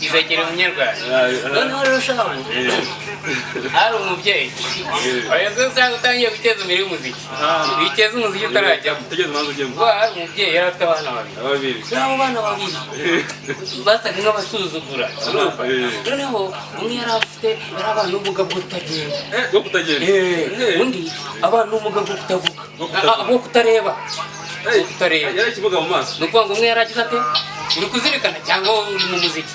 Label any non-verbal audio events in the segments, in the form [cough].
izakira umunyarwanda noneho shabu hari umubyeyi. Se usanga utangiye guteza imbere y'umuziki witeza umuziki utarajyamo. Kuko hari umubyeyi yari afite abana babiri. Ababiri. abo bana babiri. Basaga nk'abasuzugura. Eh. noneho umwe yari afite yari abana n'ubumuga bwo kutagenda. Eh, bwo kutagenda. Eh, Eh. undi abana n'ubumuga bwo kutavuga. Bwo. Ah, ah, kutareba. Kutareba. yari ikibuga mu maso. ni ukuvuga ngo umwe yaragize ate uri kuzirikana cyangwa uri mu muziki?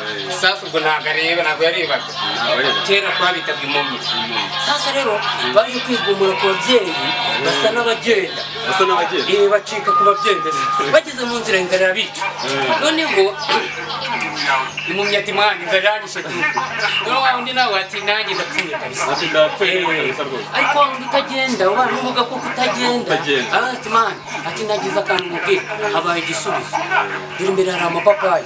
eh. sasa ubwo ntabwo areba ntabwo yarebaga kera twabitaga impumyi sasa rero baje kwigumura ku babyeyi basa n'abagenda. Eh, bacika ku babyendera bageze mu nzira inzara irabica noneho impumyi ati mwana inzara iranyishe noneho wa undi nawe ati nanjye ndapfuye kabisa. Eh, ariko wa undi utagenda ubana n'ubumuga Kutagenda. Ah, ati mwana ati nagize akantu mubwira habaye igisubizo dore imbere hari amapapayi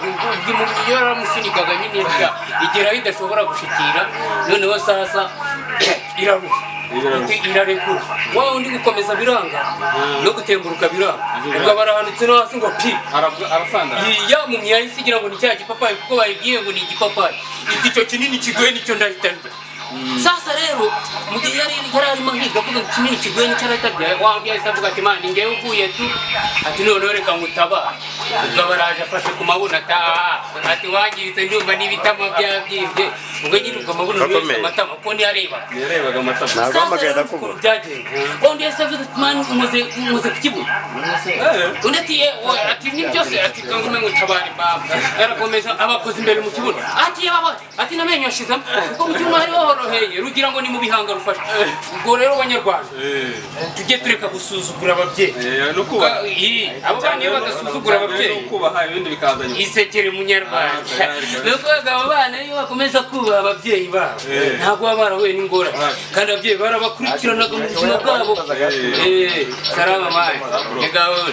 [coughs] gukomeza biranga impumyi iyo yaramusunikaga nyine irya igeraho idashobora gushikira noneho sasa iraruha irarekura wa undi gukomeza biranga? No gutemburuka biranga. Ubwo barahanutse no hasi ngo pi. Arabwa- arasandara. iyi ya mumyi yahise igira ngo ni cya gipapayi kuko bayibwiye ngo ni igipapayi. Iti icyo kinini kigoye nicyo ndahita ndya. Sasa rero mu gihe yari arimo nkiga avuga ngo kinini kigoye nicyo arahita ndya wa wundi yahise avuga ati mani ngewe uvuye tu? Ati noneho reka ngutabara ubwo baraje afashe ku mabuno ati "Ah, ati wangiritse ndumva n'ibitama byabyibye ubwo nyine ubwo amabuno yose amatama kuko ntiyarebaga Yarebaga amatama. Ntabwo wahamagaye ndakubura. byagenze undi yahise avuga ati mani umuze umuze ku kibuno Eh. undi ati yewe ati ni byose ati kangume ngo utabare baba yarakomeza abakoze imbere mu kibuno ati yaba ati namenyo yashizemo kuko mu kibuno hari horoheye rugira ngo ni mu bihanga rufashe ubwo rero banyarwanda Eh. tujye tureka gusuzugura ababyeyi Eh, abo bana iyo badasuzugura ababyeyi Nyuma. isekere munyarwanda Ah, ni ukuvuga abo bana iyo bakomeza kubaha ababyeyi babo ntabwo baba barahuye n'ingorane. Kandi ababyeyi barabakurikiranaga mu buzima bwabo. Salama mani ni gahunda.